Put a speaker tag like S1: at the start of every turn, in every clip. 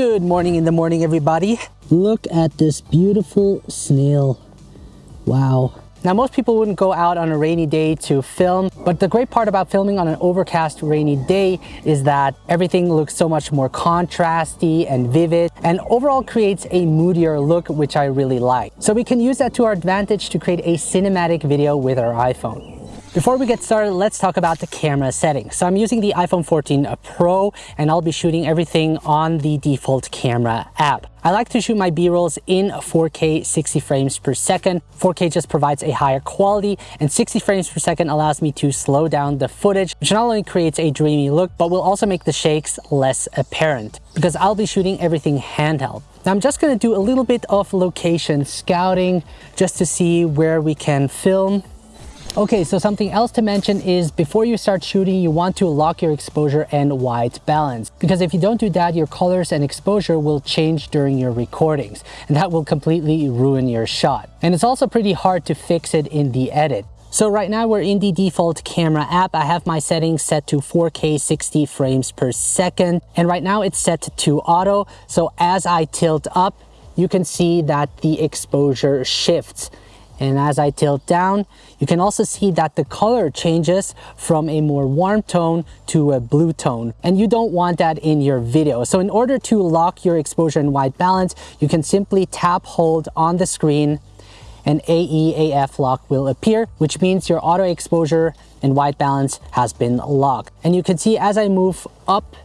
S1: Good morning in the morning, everybody. Look at this beautiful snail. Wow. Now, most people wouldn't go out on a rainy day to film, but the great part about filming on an overcast rainy day is that everything looks so much more contrasty and vivid and overall creates a moodier look, which I really like. So we can use that to our advantage to create a cinematic video with our iPhone. Before we get started, let's talk about the camera settings. So I'm using the iPhone 14 uh, Pro and I'll be shooting everything on the default camera app. I like to shoot my B-rolls in 4K 60 frames per second. 4K just provides a higher quality and 60 frames per second allows me to slow down the footage, which not only creates a dreamy look, but will also make the shakes less apparent because I'll be shooting everything handheld. Now I'm just gonna do a little bit of location scouting just to see where we can film Okay, so something else to mention is before you start shooting, you want to lock your exposure and white balance. Because if you don't do that, your colors and exposure will change during your recordings. And that will completely ruin your shot. And it's also pretty hard to fix it in the edit. So right now we're in the default camera app. I have my settings set to 4K 60 frames per second. And right now it's set to auto. So as I tilt up, you can see that the exposure shifts. And as I tilt down, you can also see that the color changes from a more warm tone to a blue tone. And you don't want that in your video. So in order to lock your exposure and white balance, you can simply tap hold on the screen and AEAF lock will appear, which means your auto exposure and white balance has been locked. And you can see as I move up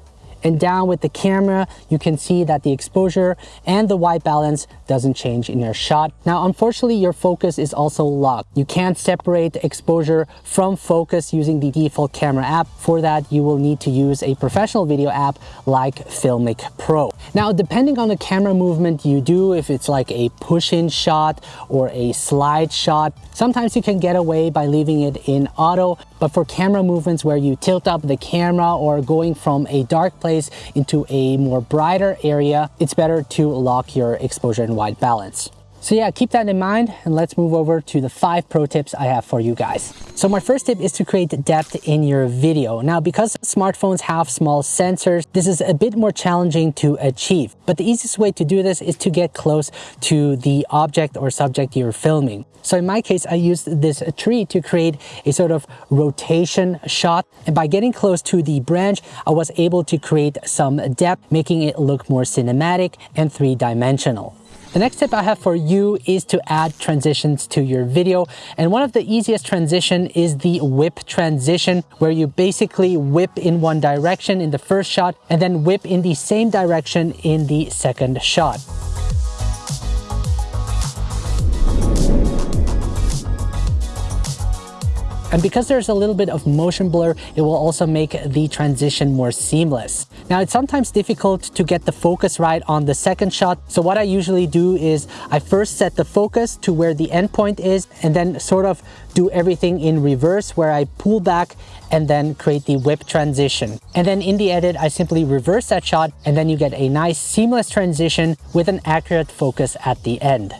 S1: and down with the camera, you can see that the exposure and the white balance doesn't change in your shot. Now, unfortunately, your focus is also locked. You can't separate exposure from focus using the default camera app. For that, you will need to use a professional video app like Filmic Pro. Now, depending on the camera movement you do, if it's like a push-in shot or a slide shot, sometimes you can get away by leaving it in auto, but for camera movements where you tilt up the camera or going from a dark place place into a more brighter area, it's better to lock your exposure and white balance. So yeah, keep that in mind and let's move over to the five pro tips I have for you guys. So my first tip is to create depth in your video. Now, because smartphones have small sensors, this is a bit more challenging to achieve. But the easiest way to do this is to get close to the object or subject you're filming. So in my case, I used this tree to create a sort of rotation shot. And by getting close to the branch, I was able to create some depth, making it look more cinematic and three-dimensional. The next tip I have for you is to add transitions to your video. And one of the easiest transition is the whip transition, where you basically whip in one direction in the first shot and then whip in the same direction in the second shot. And because there's a little bit of motion blur, it will also make the transition more seamless. Now it's sometimes difficult to get the focus right on the second shot. So what I usually do is I first set the focus to where the endpoint is and then sort of do everything in reverse where I pull back and then create the whip transition. And then in the edit, I simply reverse that shot and then you get a nice seamless transition with an accurate focus at the end.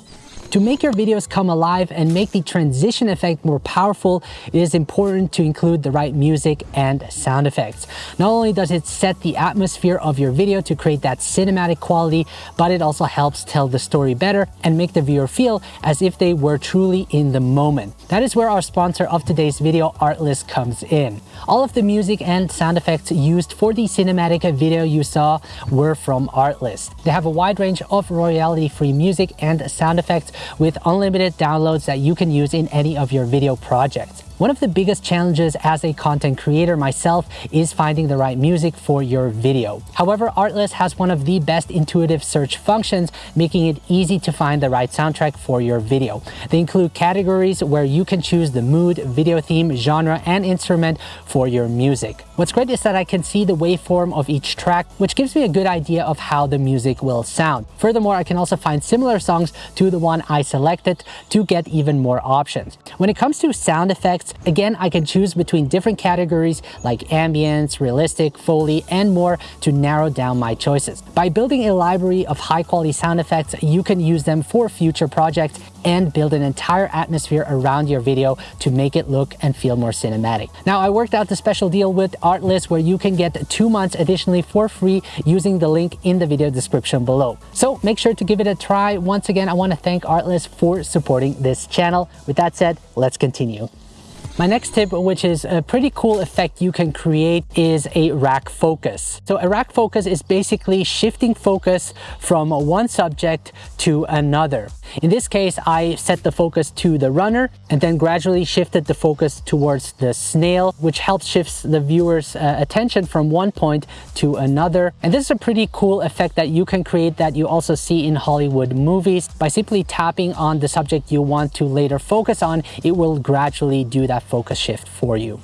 S1: To make your videos come alive and make the transition effect more powerful, it is important to include the right music and sound effects. Not only does it set the atmosphere of your video to create that cinematic quality, but it also helps tell the story better and make the viewer feel as if they were truly in the moment. That is where our sponsor of today's video, Artlist, comes in. All of the music and sound effects used for the cinematic video you saw were from Artlist. They have a wide range of royalty-free music and sound effects with unlimited downloads that you can use in any of your video projects. One of the biggest challenges as a content creator myself is finding the right music for your video. However, Artlist has one of the best intuitive search functions, making it easy to find the right soundtrack for your video. They include categories where you can choose the mood, video theme, genre, and instrument for your music. What's great is that I can see the waveform of each track, which gives me a good idea of how the music will sound. Furthermore, I can also find similar songs to the one I selected to get even more options. When it comes to sound effects, effects. Again, I can choose between different categories like ambience, realistic, Foley, and more to narrow down my choices. By building a library of high quality sound effects, you can use them for future projects and build an entire atmosphere around your video to make it look and feel more cinematic. Now, I worked out the special deal with Artlist where you can get two months additionally for free using the link in the video description below. So make sure to give it a try. Once again, I want to thank Artlist for supporting this channel. With that said, let's continue. My next tip, which is a pretty cool effect you can create, is a rack focus. So a rack focus is basically shifting focus from one subject to another. In this case, I set the focus to the runner and then gradually shifted the focus towards the snail, which helps shifts the viewer's uh, attention from one point to another. And this is a pretty cool effect that you can create that you also see in Hollywood movies. By simply tapping on the subject you want to later focus on, it will gradually do that focus shift for you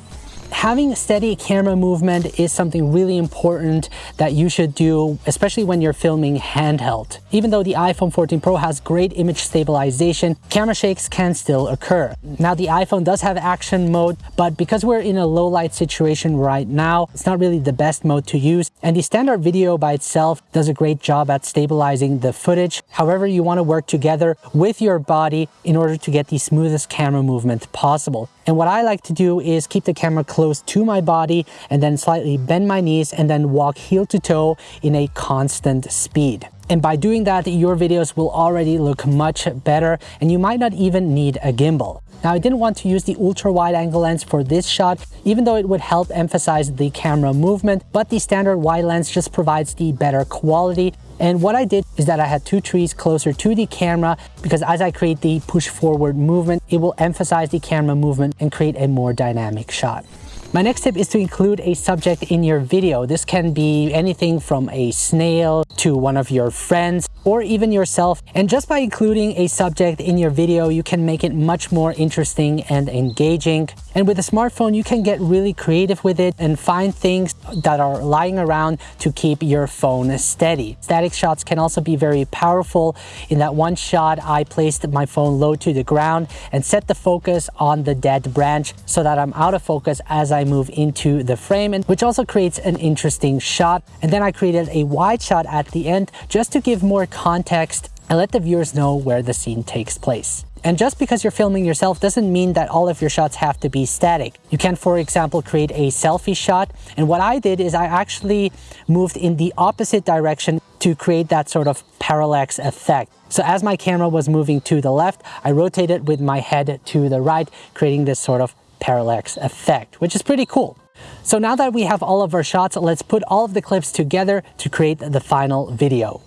S1: having steady camera movement is something really important that you should do, especially when you're filming handheld. Even though the iPhone 14 Pro has great image stabilization, camera shakes can still occur. Now the iPhone does have action mode, but because we're in a low light situation right now, it's not really the best mode to use. And the standard video by itself does a great job at stabilizing the footage. However, you want to work together with your body in order to get the smoothest camera movement possible. And what I like to do is keep the camera close to my body and then slightly bend my knees and then walk heel to toe in a constant speed. And by doing that, your videos will already look much better and you might not even need a gimbal. Now I didn't want to use the ultra wide angle lens for this shot, even though it would help emphasize the camera movement, but the standard wide lens just provides the better quality and what I did is that I had two trees closer to the camera because as I create the push forward movement, it will emphasize the camera movement and create a more dynamic shot. My next tip is to include a subject in your video. This can be anything from a snail to one of your friends or even yourself. And just by including a subject in your video, you can make it much more interesting and engaging. And with a smartphone, you can get really creative with it and find things that are lying around to keep your phone steady. Static shots can also be very powerful. In that one shot, I placed my phone low to the ground and set the focus on the dead branch so that I'm out of focus as I move into the frame, which also creates an interesting shot. And then I created a wide shot at the end just to give more context and let the viewers know where the scene takes place. And just because you're filming yourself doesn't mean that all of your shots have to be static. You can, for example, create a selfie shot. And what I did is I actually moved in the opposite direction to create that sort of parallax effect. So as my camera was moving to the left, I rotated with my head to the right, creating this sort of parallax effect, which is pretty cool. So now that we have all of our shots, let's put all of the clips together to create the final video.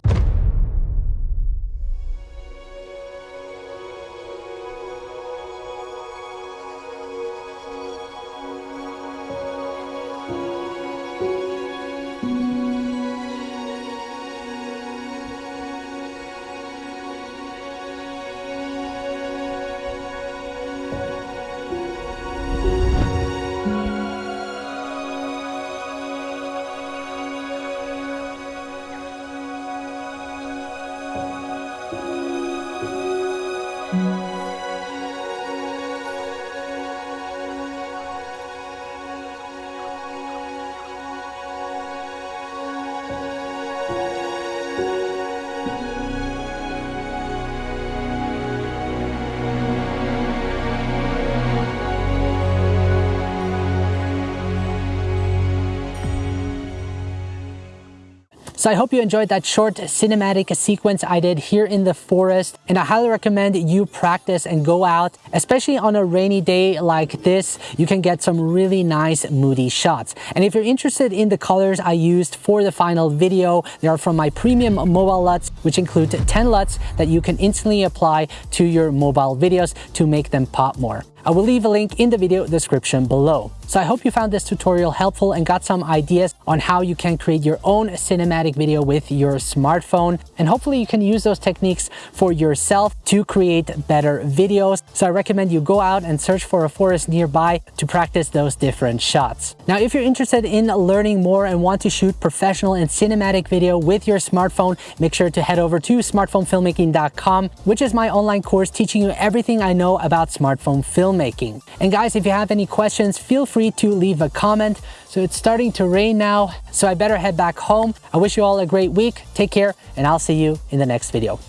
S1: So I hope you enjoyed that short cinematic sequence I did here in the forest. And I highly recommend you practice and go out, especially on a rainy day like this, you can get some really nice moody shots. And if you're interested in the colors I used for the final video, they are from my premium mobile LUTs, which include 10 LUTs that you can instantly apply to your mobile videos to make them pop more. I will leave a link in the video description below. So I hope you found this tutorial helpful and got some ideas on how you can create your own cinematic video with your smartphone. And hopefully you can use those techniques for yourself to create better videos. So I recommend you go out and search for a forest nearby to practice those different shots. Now, if you're interested in learning more and want to shoot professional and cinematic video with your smartphone, make sure to head over to smartphonefilmmaking.com, which is my online course teaching you everything I know about smartphone filmmaking. And guys, if you have any questions, feel free to leave a comment. So it's starting to rain now, so I better head back home. I wish you all a great week. Take care, and I'll see you in the next video.